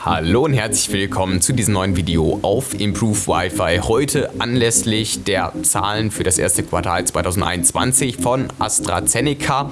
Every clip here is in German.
Hallo und herzlich willkommen zu diesem neuen Video auf Improve Wi-Fi. Heute anlässlich der Zahlen für das erste Quartal 2021 von AstraZeneca.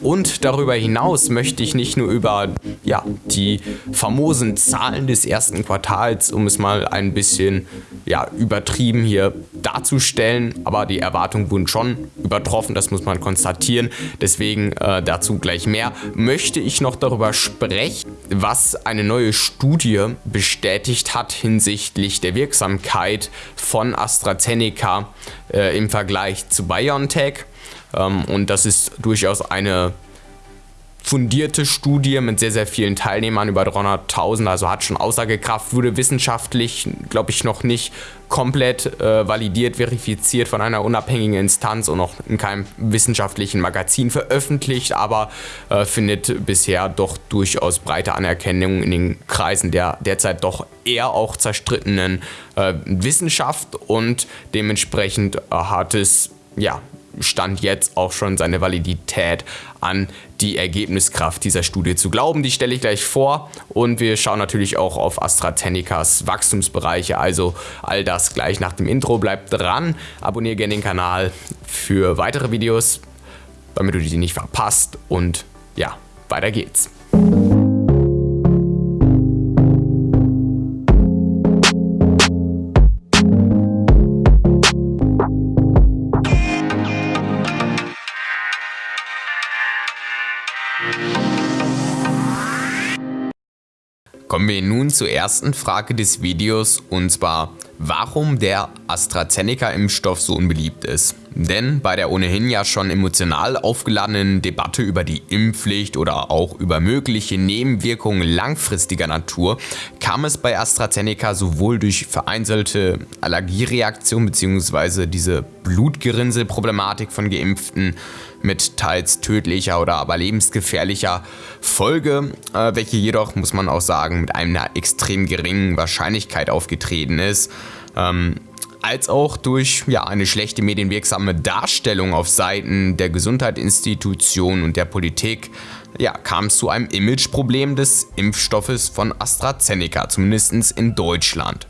Und darüber hinaus möchte ich nicht nur über ja, die famosen Zahlen des ersten Quartals, um es mal ein bisschen ja, übertrieben hier darzustellen, aber die Erwartungen wurden schon übertroffen, das muss man konstatieren. Deswegen äh, dazu gleich mehr. Möchte ich noch darüber sprechen, was eine neue Studie bestätigt hat hinsichtlich der Wirksamkeit von AstraZeneca äh, im Vergleich zu BioNTech. Ähm, und das ist durchaus eine fundierte Studie mit sehr, sehr vielen Teilnehmern, über 300.000, also hat schon Aussagekraft, wurde wissenschaftlich, glaube ich, noch nicht komplett äh, validiert, verifiziert von einer unabhängigen Instanz und noch in keinem wissenschaftlichen Magazin veröffentlicht, aber äh, findet bisher doch durchaus breite Anerkennung in den Kreisen der derzeit doch eher auch zerstrittenen äh, Wissenschaft und dementsprechend hat es ja Stand jetzt auch schon seine Validität an die Ergebniskraft dieser Studie zu glauben. Die stelle ich gleich vor und wir schauen natürlich auch auf AstraZenecas Wachstumsbereiche, also all das gleich nach dem Intro. Bleibt dran, abonniere gerne den Kanal für weitere Videos, damit du die nicht verpasst und ja, weiter geht's. Kommen wir nun zur ersten Frage des Videos und zwar, warum der AstraZeneca-Impfstoff so unbeliebt ist. Denn bei der ohnehin ja schon emotional aufgeladenen Debatte über die Impfpflicht oder auch über mögliche Nebenwirkungen langfristiger Natur kam es bei AstraZeneca sowohl durch vereinzelte Allergiereaktionen bzw. diese Blutgerinnselproblematik von Geimpften mit teils tödlicher oder aber lebensgefährlicher Folge, äh, welche jedoch, muss man auch sagen, mit einer extrem geringen Wahrscheinlichkeit aufgetreten ist. Ähm, als auch durch ja, eine schlechte medienwirksame Darstellung auf Seiten der Gesundheitsinstitutionen und der Politik ja, kam es zu einem Imageproblem des Impfstoffes von AstraZeneca, zumindest in Deutschland.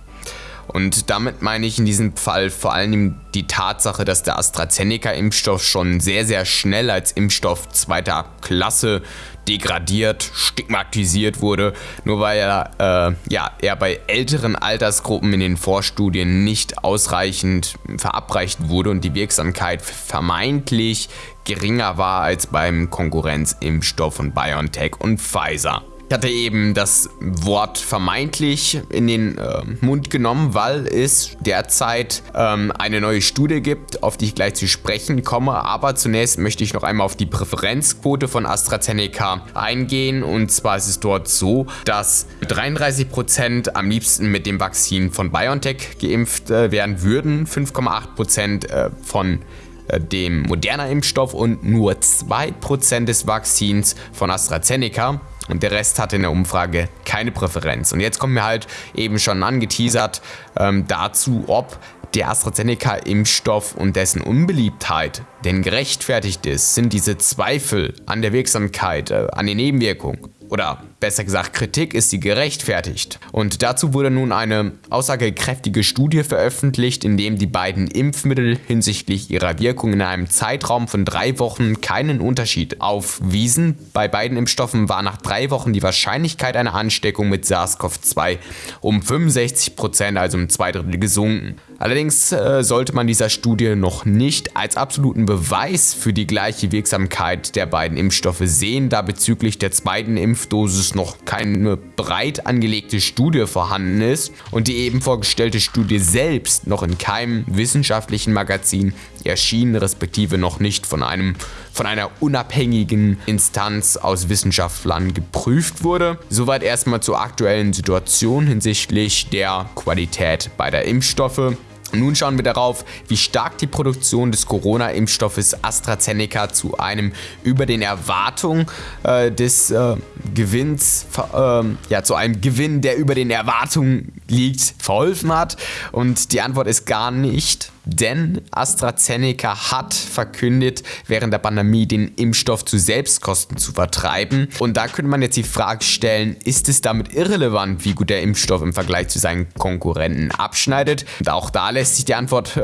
Und damit meine ich in diesem Fall vor allem die Tatsache, dass der AstraZeneca-Impfstoff schon sehr, sehr schnell als Impfstoff zweiter Klasse degradiert, stigmatisiert wurde, nur weil er, äh, ja, er bei älteren Altersgruppen in den Vorstudien nicht ausreichend verabreicht wurde und die Wirksamkeit vermeintlich geringer war als beim Konkurrenzimpfstoff von BioNTech und Pfizer. Ich hatte eben das Wort vermeintlich in den äh, Mund genommen, weil es derzeit ähm, eine neue Studie gibt, auf die ich gleich zu sprechen komme. Aber zunächst möchte ich noch einmal auf die Präferenzquote von AstraZeneca eingehen. Und zwar ist es dort so, dass 33% am liebsten mit dem Vakzin von BioNTech geimpft äh, werden würden, 5,8% äh, von äh, dem moderner Impfstoff und nur 2% des Vakzins von AstraZeneca und der Rest hatte in der Umfrage keine Präferenz. Und jetzt kommen wir halt eben schon angeteasert ähm, dazu, ob der AstraZeneca-Impfstoff und dessen Unbeliebtheit denn gerechtfertigt ist, sind diese Zweifel an der Wirksamkeit, äh, an den Nebenwirkungen oder besser gesagt Kritik ist sie gerechtfertigt. Und dazu wurde nun eine aussagekräftige Studie veröffentlicht, in dem die beiden Impfmittel hinsichtlich ihrer Wirkung in einem Zeitraum von drei Wochen keinen Unterschied aufwiesen. Bei beiden Impfstoffen war nach drei Wochen die Wahrscheinlichkeit einer Ansteckung mit SARS-CoV-2 um 65%, also um zwei Drittel gesunken. Allerdings äh, sollte man dieser Studie noch nicht als absoluten Beweis für die gleiche Wirksamkeit der beiden Impfstoffe sehen, da bezüglich der zweiten Impfdosis noch keine breit angelegte Studie vorhanden ist und die eben vorgestellte Studie selbst noch in keinem wissenschaftlichen Magazin erschienen, respektive noch nicht von, einem, von einer unabhängigen Instanz aus Wissenschaftlern geprüft wurde. Soweit erstmal zur aktuellen Situation hinsichtlich der Qualität beider Impfstoffe. Nun schauen wir darauf, wie stark die Produktion des Corona-Impfstoffes AstraZeneca zu einem über den Erwartungen äh, des äh, Gewinns, äh, ja, zu einem Gewinn, der über den Erwartungen liegt, verholfen hat. Und die Antwort ist gar nicht. Denn AstraZeneca hat verkündet, während der Pandemie den Impfstoff zu Selbstkosten zu vertreiben. Und da könnte man jetzt die Frage stellen, ist es damit irrelevant, wie gut der Impfstoff im Vergleich zu seinen Konkurrenten abschneidet? Und auch da lässt sich die Antwort äh,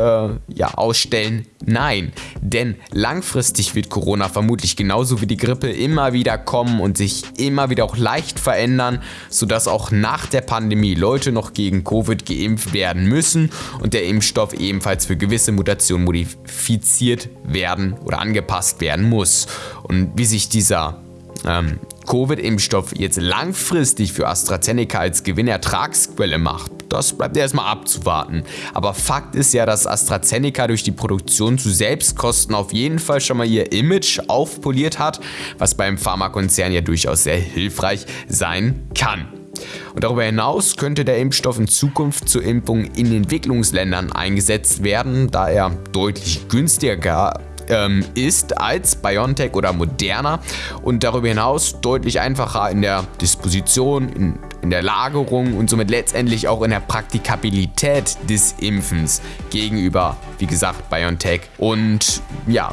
ja ausstellen, nein. Denn langfristig wird Corona vermutlich genauso wie die Grippe immer wieder kommen und sich immer wieder auch leicht verändern, sodass auch nach der Pandemie Leute noch gegen Covid geimpft werden müssen und der Impfstoff ebenfalls für gewisse Mutationen modifiziert werden oder angepasst werden muss. Und wie sich dieser ähm, Covid-Impfstoff jetzt langfristig für AstraZeneca als Gewinnertragsquelle macht, das bleibt erstmal abzuwarten. Aber Fakt ist ja, dass AstraZeneca durch die Produktion zu Selbstkosten auf jeden Fall schon mal ihr Image aufpoliert hat, was beim Pharmakonzern ja durchaus sehr hilfreich sein kann. Und darüber hinaus könnte der Impfstoff in Zukunft zur Impfung in Entwicklungsländern eingesetzt werden, da er deutlich günstiger ähm, ist als BioNTech oder Moderna und darüber hinaus deutlich einfacher in der Disposition, in, in der Lagerung und somit letztendlich auch in der Praktikabilität des Impfens gegenüber, wie gesagt, BioNTech. Und ja,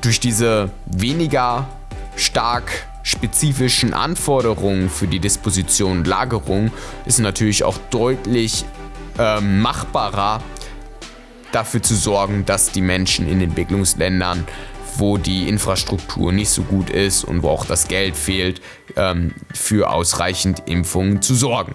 durch diese weniger stark spezifischen Anforderungen für die Disposition und Lagerung ist natürlich auch deutlich äh, machbarer, dafür zu sorgen, dass die Menschen in Entwicklungsländern, wo die Infrastruktur nicht so gut ist und wo auch das Geld fehlt, ähm, für ausreichend Impfungen zu sorgen.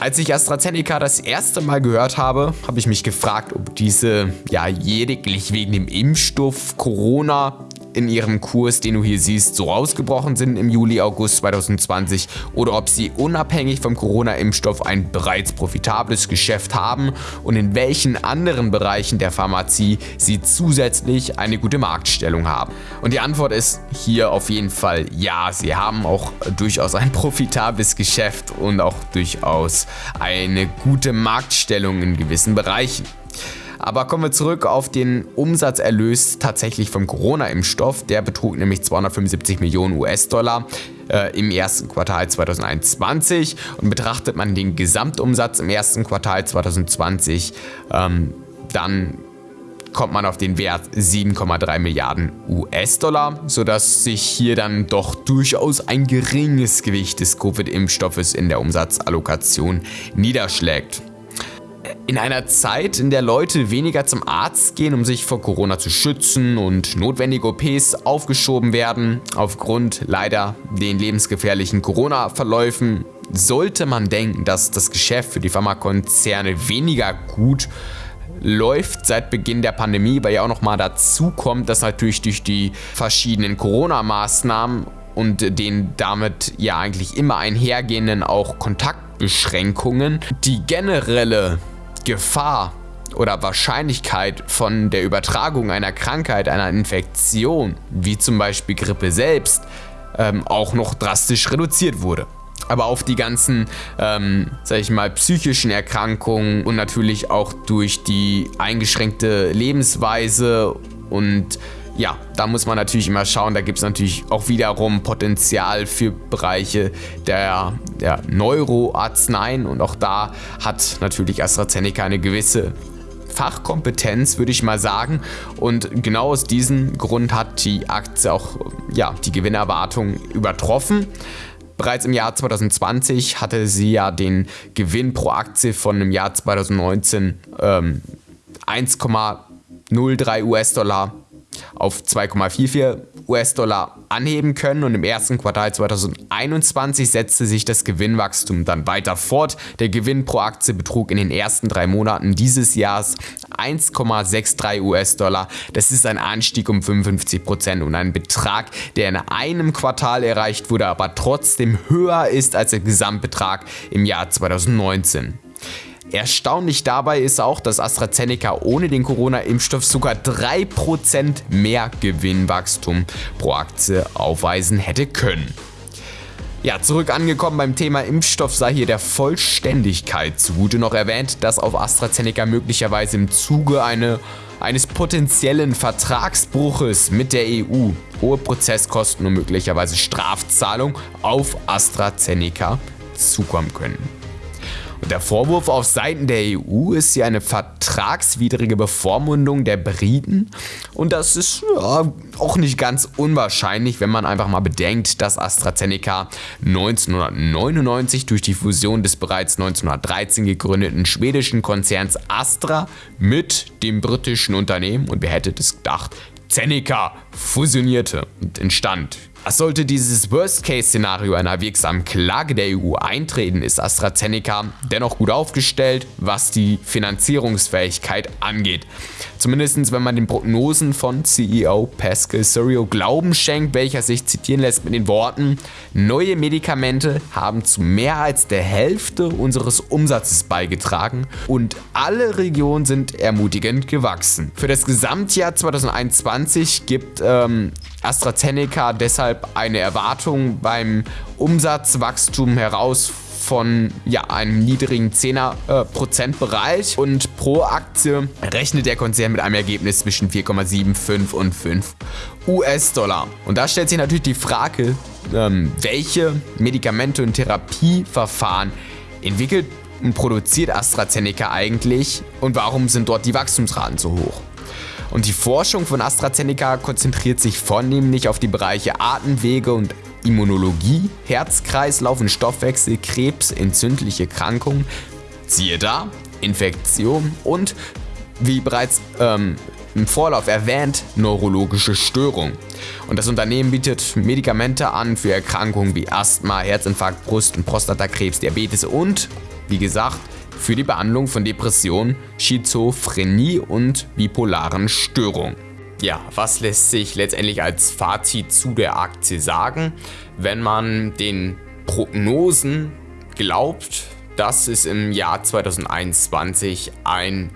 Als ich AstraZeneca das erste Mal gehört habe, habe ich mich gefragt, ob diese ja lediglich wegen dem Impfstoff Corona in ihrem Kurs, den du hier siehst, so ausgebrochen sind im Juli, August 2020 oder ob sie unabhängig vom Corona-Impfstoff ein bereits profitables Geschäft haben und in welchen anderen Bereichen der Pharmazie sie zusätzlich eine gute Marktstellung haben. Und die Antwort ist hier auf jeden Fall ja, sie haben auch durchaus ein profitables Geschäft und auch durchaus eine gute Marktstellung in gewissen Bereichen. Aber kommen wir zurück auf den Umsatzerlös tatsächlich vom Corona-Impfstoff. Der betrug nämlich 275 Millionen US-Dollar äh, im ersten Quartal 2021 und betrachtet man den Gesamtumsatz im ersten Quartal 2020, ähm, dann kommt man auf den Wert 7,3 Milliarden US-Dollar, sodass sich hier dann doch durchaus ein geringes Gewicht des Covid-Impfstoffes in der Umsatzallokation niederschlägt. In einer Zeit, in der Leute weniger zum Arzt gehen, um sich vor Corona zu schützen und notwendige OPs aufgeschoben werden, aufgrund leider den lebensgefährlichen Corona-Verläufen, sollte man denken, dass das Geschäft für die Pharmakonzerne weniger gut läuft seit Beginn der Pandemie, weil ja auch nochmal dazu kommt, dass natürlich durch die verschiedenen Corona-Maßnahmen und den damit ja eigentlich immer einhergehenden auch Kontaktbeschränkungen die generelle Gefahr oder Wahrscheinlichkeit von der Übertragung einer Krankheit, einer Infektion, wie zum Beispiel Grippe selbst, ähm, auch noch drastisch reduziert wurde. Aber auf die ganzen, ähm, sag ich mal, psychischen Erkrankungen und natürlich auch durch die eingeschränkte Lebensweise und ja, da muss man natürlich immer schauen, da gibt es natürlich auch wiederum Potenzial für Bereiche der, der Neuroarzneien und auch da hat natürlich AstraZeneca eine gewisse Fachkompetenz, würde ich mal sagen. Und genau aus diesem Grund hat die Aktie auch ja, die Gewinnerwartung übertroffen. Bereits im Jahr 2020 hatte sie ja den Gewinn pro Aktie von im Jahr 2019 ähm, 1,03 US-Dollar auf 2,44 US-Dollar anheben können und im ersten Quartal 2021 setzte sich das Gewinnwachstum dann weiter fort. Der Gewinn pro Aktie betrug in den ersten drei Monaten dieses Jahres 1,63 US-Dollar. Das ist ein Anstieg um 55 Prozent und ein Betrag, der in einem Quartal erreicht wurde, aber trotzdem höher ist als der Gesamtbetrag im Jahr 2019. Erstaunlich dabei ist auch, dass AstraZeneca ohne den Corona-Impfstoff sogar 3% mehr Gewinnwachstum pro Aktie aufweisen hätte können. Ja, zurück angekommen beim Thema Impfstoff sei hier der Vollständigkeit zugute noch erwähnt, dass auf AstraZeneca möglicherweise im Zuge eine, eines potenziellen Vertragsbruches mit der EU hohe Prozesskosten und möglicherweise Strafzahlung auf AstraZeneca zukommen können. Der Vorwurf auf Seiten der EU ist ja eine vertragswidrige Bevormundung der Briten. Und das ist ja, auch nicht ganz unwahrscheinlich, wenn man einfach mal bedenkt, dass AstraZeneca 1999 durch die Fusion des bereits 1913 gegründeten schwedischen Konzerns Astra mit dem britischen Unternehmen, und wer hätte das gedacht, Zeneca fusionierte und entstand sollte dieses Worst-Case-Szenario einer wirksamen Klage der EU eintreten, ist AstraZeneca dennoch gut aufgestellt, was die Finanzierungsfähigkeit angeht. Zumindest wenn man den Prognosen von CEO Pascal Sorio Glauben schenkt, welcher sich zitieren lässt mit den Worten, neue Medikamente haben zu mehr als der Hälfte unseres Umsatzes beigetragen und alle Regionen sind ermutigend gewachsen. Für das Gesamtjahr 2021 gibt ähm, AstraZeneca deshalb eine Erwartung beim Umsatzwachstum heraus von ja, einem niedrigen 10er Bereich und pro Aktie rechnet der Konzern mit einem Ergebnis zwischen 4,75 und 5 US-Dollar. Und da stellt sich natürlich die Frage, ähm, welche Medikamente und Therapieverfahren entwickelt und produziert AstraZeneca eigentlich und warum sind dort die Wachstumsraten so hoch? Und die Forschung von AstraZeneca konzentriert sich vornehmlich auf die Bereiche Atemwege und Immunologie, Herz, Kreislauf und Stoffwechsel, Krebs, entzündliche Krankungen, siehe da, Infektion und, wie bereits ähm, im Vorlauf erwähnt, neurologische Störungen. Und das Unternehmen bietet Medikamente an für Erkrankungen wie Asthma, Herzinfarkt, Brust- und Prostatakrebs, Diabetes und, wie gesagt, für die Behandlung von Depressionen, Schizophrenie und bipolaren Störungen. Ja, was lässt sich letztendlich als Fazit zu der Aktie sagen? Wenn man den Prognosen glaubt, dass es im Jahr 2021 ein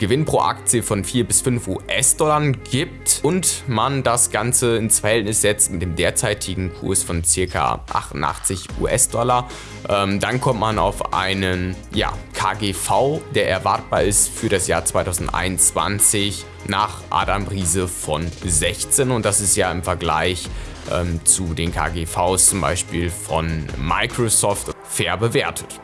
Gewinn pro Aktie von 4 bis 5 US-Dollar gibt und man das Ganze ins Verhältnis setzt mit dem derzeitigen Kurs von ca. 88 US-Dollar, ähm, dann kommt man auf einen ja, KGV, der erwartbar ist für das Jahr 2021 nach Adam Riese von 16 und das ist ja im Vergleich ähm, zu den KGVs zum Beispiel von Microsoft fair bewertet.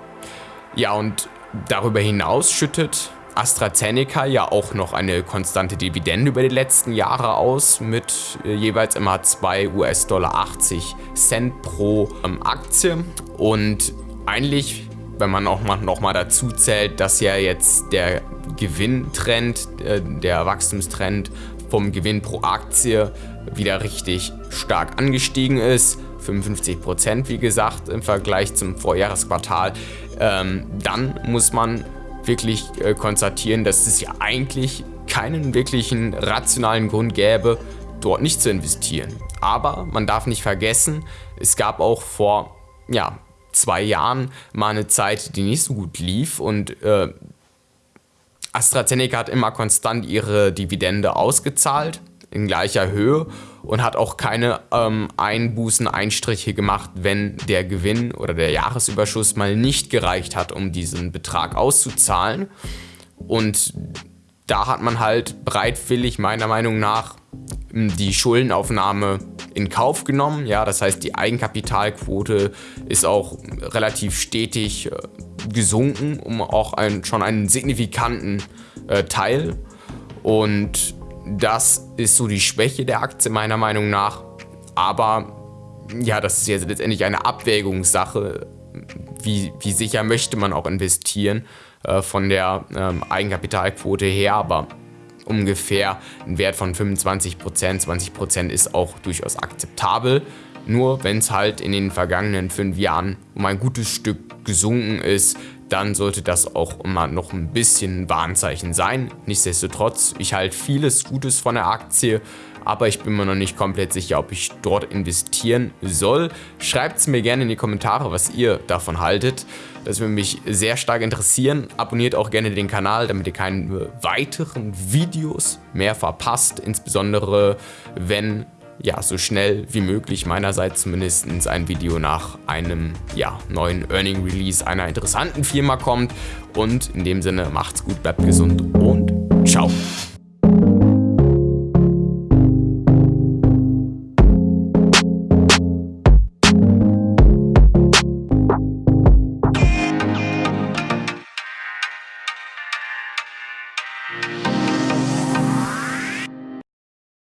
Ja und darüber hinaus schüttet AstraZeneca ja auch noch eine konstante Dividende über die letzten Jahre aus mit äh, jeweils immer 2 US-Dollar 80 Cent pro ähm, Aktie. Und eigentlich, wenn man auch mal, noch mal dazu zählt, dass ja jetzt der Gewinntrend, äh, der Wachstumstrend vom Gewinn pro Aktie wieder richtig stark angestiegen ist, 55% wie gesagt im Vergleich zum Vorjahresquartal, ähm, dann muss man wirklich äh, konstatieren, dass es ja eigentlich keinen wirklichen rationalen Grund gäbe, dort nicht zu investieren. Aber man darf nicht vergessen, es gab auch vor ja, zwei Jahren mal eine Zeit, die nicht so gut lief und äh, AstraZeneca hat immer konstant ihre Dividende ausgezahlt in gleicher Höhe und hat auch keine ähm, Einbußen, Einstriche gemacht, wenn der Gewinn oder der Jahresüberschuss mal nicht gereicht hat, um diesen Betrag auszuzahlen. Und da hat man halt bereitwillig meiner Meinung nach die Schuldenaufnahme in Kauf genommen. Ja, das heißt, die Eigenkapitalquote ist auch relativ stetig äh, gesunken, um auch ein, schon einen signifikanten äh, Teil. Und das ist so die Schwäche der Aktie meiner Meinung nach. Aber ja, das ist jetzt letztendlich eine Abwägungssache. Wie, wie sicher möchte man auch investieren äh, von der ähm, Eigenkapitalquote her, aber ungefähr ein Wert von 25%, 20% ist auch durchaus akzeptabel. Nur wenn es halt in den vergangenen fünf Jahren um ein gutes Stück gesunken ist, dann sollte das auch immer noch ein bisschen ein Warnzeichen sein. Nichtsdestotrotz, ich halte vieles Gutes von der Aktie, aber ich bin mir noch nicht komplett sicher, ob ich dort investieren soll. Schreibt es mir gerne in die Kommentare, was ihr davon haltet. Das würde mich sehr stark interessieren. Abonniert auch gerne den Kanal, damit ihr keine weiteren Videos mehr verpasst. Insbesondere wenn ja, so schnell wie möglich meinerseits zumindest ein Video nach einem ja, neuen Earning Release einer interessanten Firma kommt. Und in dem Sinne macht's gut, bleibt gesund und ciao.